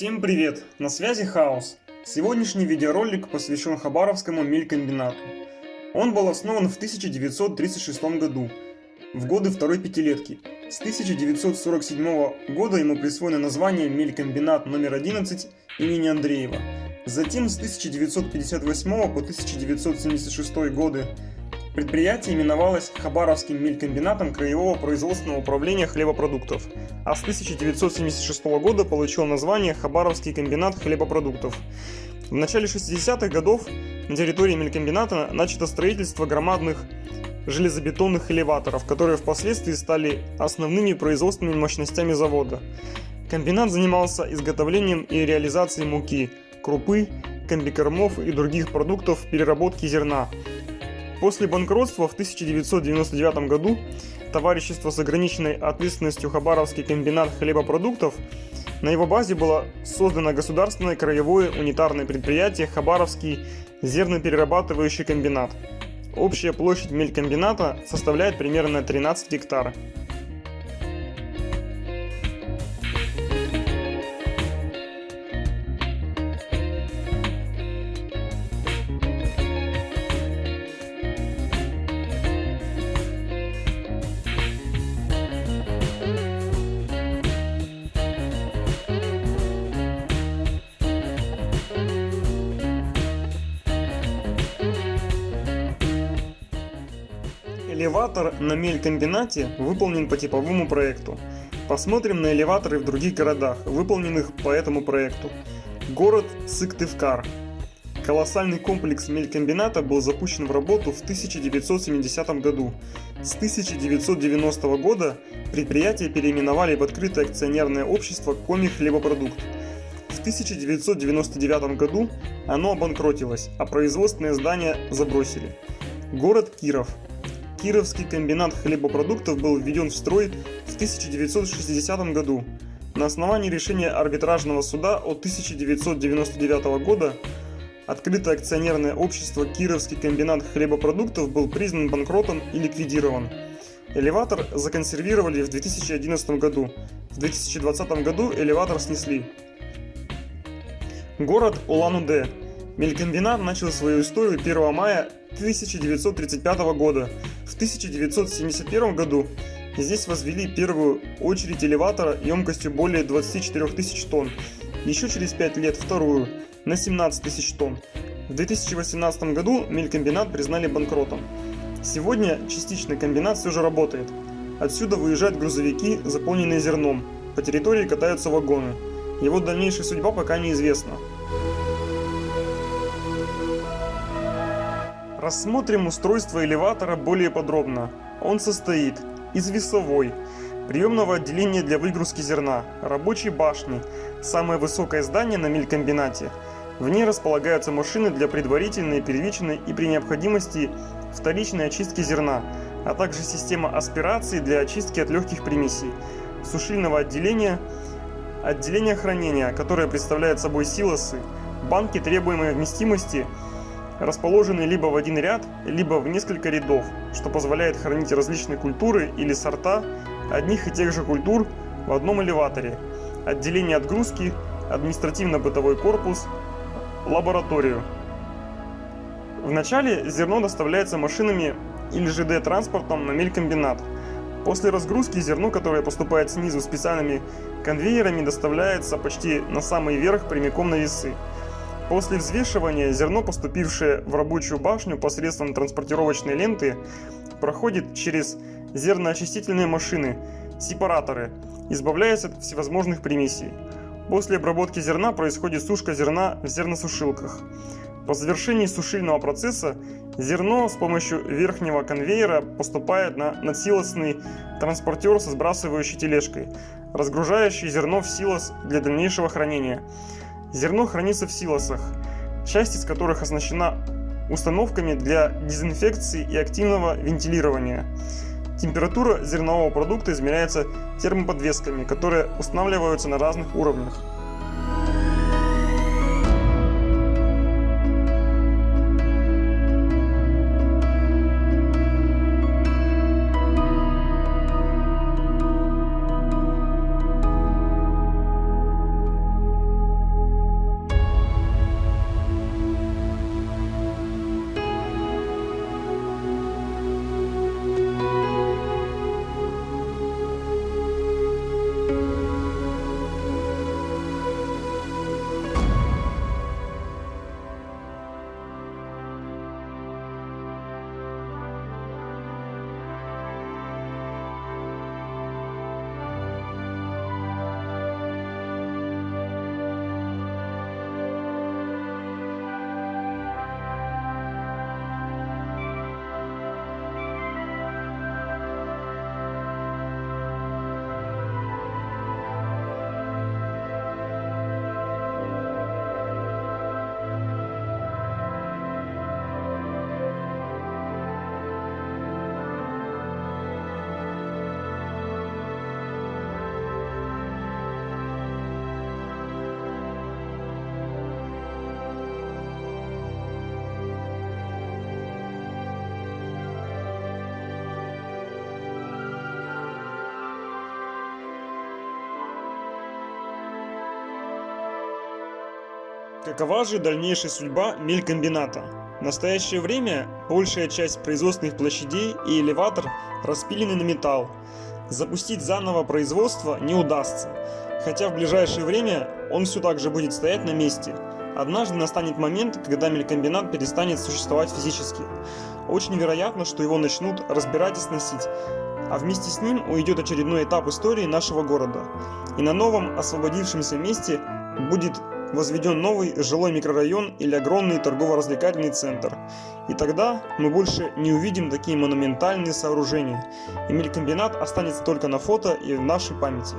Всем привет! На связи Хаос. Сегодняшний видеоролик посвящен Хабаровскому мелькомбинату. Он был основан в 1936 году, в годы второй пятилетки. С 1947 года ему присвоено название мелькомбинат номер 11 имени Андреева. Затем с 1958 по 1976 годы Предприятие именовалось Хабаровским мелькомбинатом Краевого производственного управления хлебопродуктов, а с 1976 года получил название Хабаровский комбинат хлебопродуктов. В начале 60-х годов на территории мелькомбината начато строительство громадных железобетонных элеваторов, которые впоследствии стали основными производственными мощностями завода. Комбинат занимался изготовлением и реализацией муки, крупы, комбикормов и других продуктов переработки зерна, После банкротства в 1999 году товарищество с ограниченной ответственностью Хабаровский комбинат хлебопродуктов на его базе было создано государственное краевое унитарное предприятие Хабаровский зерноперерабатывающий комбинат. Общая площадь мелькомбината составляет примерно 13 гектаров. Элеватор на мелькомбинате выполнен по типовому проекту. Посмотрим на элеваторы в других городах, выполненных по этому проекту. Город Сыктывкар. Колоссальный комплекс мелькомбината был запущен в работу в 1970 году. С 1990 года предприятие переименовали в открытое акционерное общество Коми хлебопродукт. В 1999 году оно обанкротилось, а производственное здание забросили. Город Киров. Кировский комбинат хлебопродуктов был введен в строй в 1960 году. На основании решения арбитражного суда от 1999 года открытое акционерное общество Кировский комбинат хлебопродуктов был признан банкротом и ликвидирован. Элеватор законсервировали в 2011 году. В 2020 году элеватор снесли. Город Улан-Удэ. Мелькомбинат начал свою историю 1 мая 1935 года в 1971 году здесь возвели первую очередь элеватора емкостью более 24 тысяч тонн, еще через 5 лет вторую на 17 тысяч тонн. В 2018 году мелькомбинат признали банкротом. Сегодня частично комбинат все же работает. Отсюда выезжают грузовики, заполненные зерном. По территории катаются вагоны. Его дальнейшая судьба пока неизвестна. Рассмотрим устройство элеватора более подробно. Он состоит из весовой, приемного отделения для выгрузки зерна, рабочей башни, самое высокое здание на мелькомбинате. В ней располагаются машины для предварительной, первичной и при необходимости вторичной очистки зерна, а также система аспирации для очистки от легких примесей, сушильного отделения, отделение хранения, которое представляет собой силосы, банки требуемой вместимости – расположены либо в один ряд, либо в несколько рядов, что позволяет хранить различные культуры или сорта одних и тех же культур в одном элеваторе, отделение отгрузки, административно-бытовой корпус, лабораторию. Вначале зерно доставляется машинами или ЖД-транспортом на мелькомбинат. После разгрузки зерно, которое поступает снизу специальными конвейерами, доставляется почти на самый верх прямиком на весы. После взвешивания зерно, поступившее в рабочую башню посредством транспортировочной ленты, проходит через зерноочистительные машины, сепараторы, избавляясь от всевозможных примесей. После обработки зерна происходит сушка зерна в зерносушилках. По завершении сушильного процесса зерно с помощью верхнего конвейера поступает на надсилосный транспортер со сбрасывающей тележкой, разгружающий зерно в силос для дальнейшего хранения. Зерно хранится в силосах, часть из которых оснащена установками для дезинфекции и активного вентилирования. Температура зернового продукта измеряется термоподвесками, которые устанавливаются на разных уровнях. Какова же дальнейшая судьба мелькомбината? В настоящее время большая часть производственных площадей и элеватор распилены на металл. Запустить заново производство не удастся, хотя в ближайшее время он все так же будет стоять на месте. Однажды настанет момент, когда мелькомбинат перестанет существовать физически. Очень вероятно, что его начнут разбирать и сносить, а вместе с ним уйдет очередной этап истории нашего города. И на новом освободившемся месте будет возведен новый жилой микрорайон или огромный торгово-развлекательный центр. И тогда мы больше не увидим такие монументальные сооружения, и мелькомбинат останется только на фото и в нашей памяти.